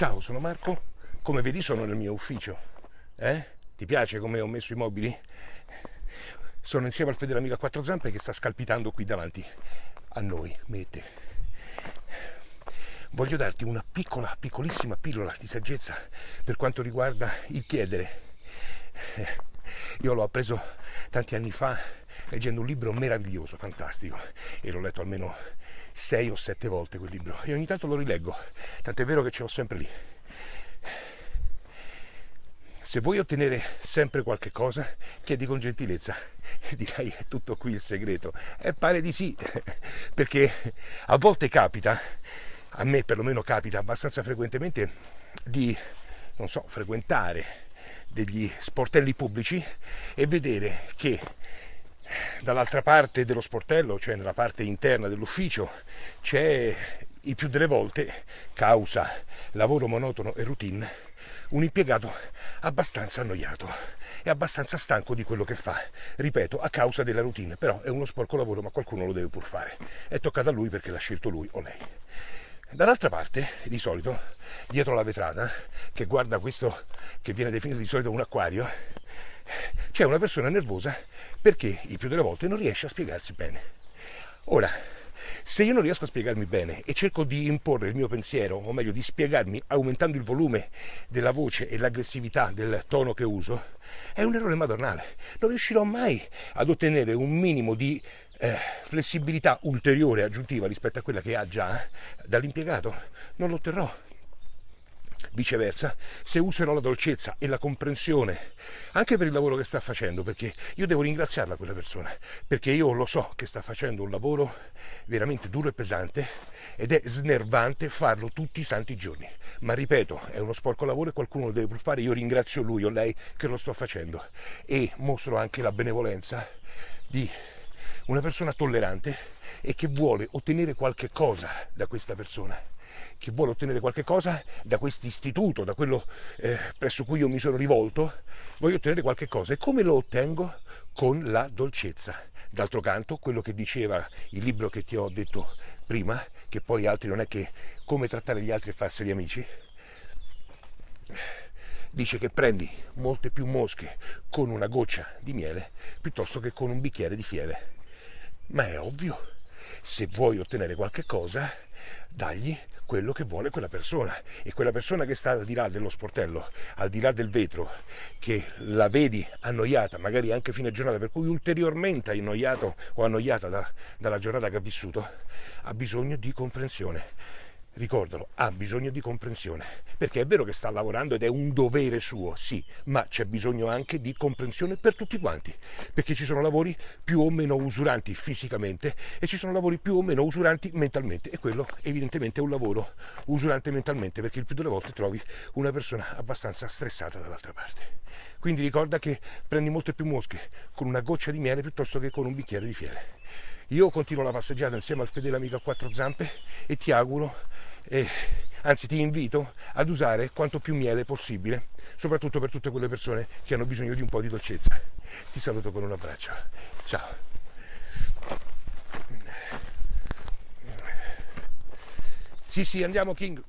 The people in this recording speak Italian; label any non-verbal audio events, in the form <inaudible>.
Ciao, sono Marco. Come vedi sono nel mio ufficio. Eh? Ti piace come ho messo i mobili? Sono insieme al fedele amico a quattro zampe che sta scalpitando qui davanti a noi, mette. Voglio darti una piccola, piccolissima pillola di saggezza per quanto riguarda il chiedere. Io l'ho appreso tanti anni fa leggendo un libro meraviglioso, fantastico, e l'ho letto almeno sei o sette volte quel libro e ogni tanto lo rileggo, tant'è vero che ce l'ho sempre lì. Se vuoi ottenere sempre qualche cosa, chiedi con gentilezza. <laughs> Dirai, è tutto qui il segreto. E pare di sì, <laughs> perché a volte capita, a me perlomeno capita abbastanza frequentemente, di, non so, frequentare degli sportelli pubblici e vedere che dall'altra parte dello sportello, cioè nella parte interna dell'ufficio, c'è il più delle volte, causa lavoro monotono e routine, un impiegato abbastanza annoiato e abbastanza stanco di quello che fa. Ripeto, a causa della routine, però è uno sporco lavoro, ma qualcuno lo deve pur fare. È toccato a lui perché l'ha scelto lui o lei. Dall'altra parte, di solito, dietro la vetrata, che guarda questo che viene definito di solito un acquario, c'è una persona nervosa perché il più delle volte non riesce a spiegarsi bene. Ora, se io non riesco a spiegarmi bene e cerco di imporre il mio pensiero, o meglio di spiegarmi aumentando il volume della voce e l'aggressività del tono che uso, è un errore madornale. Non riuscirò mai ad ottenere un minimo di eh, flessibilità ulteriore aggiuntiva rispetto a quella che ha già dall'impiegato. Non lo otterrò. Viceversa, se userò la dolcezza e la comprensione anche per il lavoro che sta facendo, perché io devo ringraziarla quella persona, perché io lo so che sta facendo un lavoro veramente duro e pesante ed è snervante farlo tutti i santi giorni. Ma ripeto, è uno sporco lavoro e qualcuno lo deve pur fare, io ringrazio lui o lei che lo sto facendo e mostro anche la benevolenza di una persona tollerante e che vuole ottenere qualche cosa da questa persona che vuole ottenere qualche cosa da questo istituto, da quello eh, presso cui io mi sono rivolto, voglio ottenere qualche cosa. E come lo ottengo? Con la dolcezza. D'altro canto, quello che diceva il libro che ti ho detto prima, che poi altri non è che come trattare gli altri e farseli amici, dice che prendi molte più mosche con una goccia di miele piuttosto che con un bicchiere di fiele. Ma è ovvio, se vuoi ottenere qualche cosa, dagli quello che vuole quella persona. E quella persona che sta al di là dello sportello, al di là del vetro, che la vedi annoiata, magari anche fine giornata, per cui ulteriormente annoiato o annoiata da, dalla giornata che ha vissuto, ha bisogno di comprensione ricordalo, ha bisogno di comprensione, perché è vero che sta lavorando ed è un dovere suo, sì, ma c'è bisogno anche di comprensione per tutti quanti, perché ci sono lavori più o meno usuranti fisicamente e ci sono lavori più o meno usuranti mentalmente e quello evidentemente è un lavoro usurante mentalmente, perché il più delle volte trovi una persona abbastanza stressata dall'altra parte. Quindi ricorda che prendi molte più mosche con una goccia di miele piuttosto che con un bicchiere di fiele. Io continuo la passeggiata insieme al fedele amico a quattro zampe e ti auguro, eh, anzi ti invito ad usare quanto più miele possibile, soprattutto per tutte quelle persone che hanno bisogno di un po' di dolcezza. Ti saluto con un abbraccio. Ciao. Sì, sì, andiamo King.